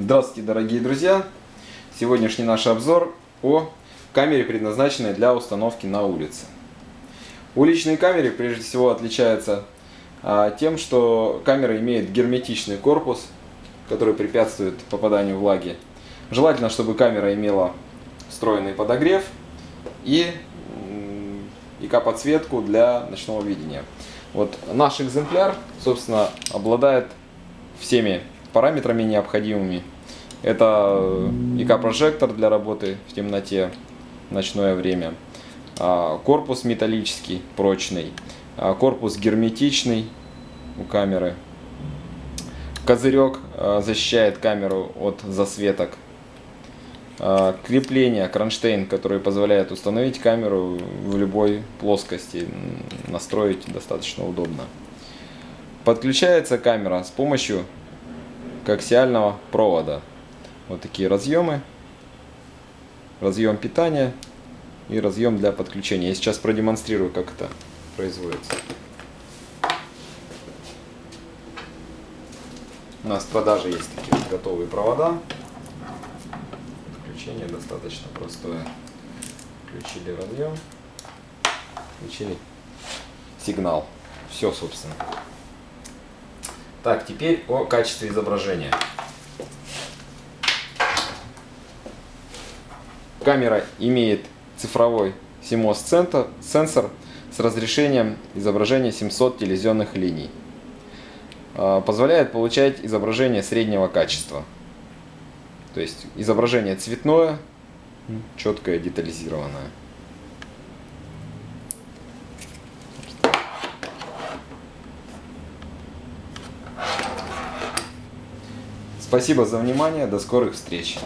Здравствуйте, дорогие друзья! Сегодняшний наш обзор о камере, предназначенной для установки на улице. Уличные камеры прежде всего отличаются а, тем, что камера имеет герметичный корпус, который препятствует попаданию влаги. Желательно, чтобы камера имела встроенный подогрев и ИК-подсветку для ночного видения. Вот наш экземпляр, собственно, обладает всеми параметрами необходимыми. Это ИК-прожектор для работы в темноте в ночное время, а, корпус металлический, прочный, а, корпус герметичный у камеры, козырек а, защищает камеру от засветок, крепление, кронштейн, который позволяет установить камеру в любой плоскости, настроить достаточно удобно. Подключается камера с помощью коаксиального провода. Вот такие разъемы. Разъем питания и разъем для подключения. Я сейчас продемонстрирую, как это производится. У нас в продаже есть такие готовые провода. Подключение достаточно простое. Включили разъем, включили сигнал. Все, собственно. Так, теперь о качестве изображения. Камера имеет цифровой CMOS сенсор с разрешением изображения 700 телевизионных линий. А, позволяет получать изображение среднего качества. То есть изображение цветное, четкое, детализированное. Спасибо за внимание, до скорых встреч!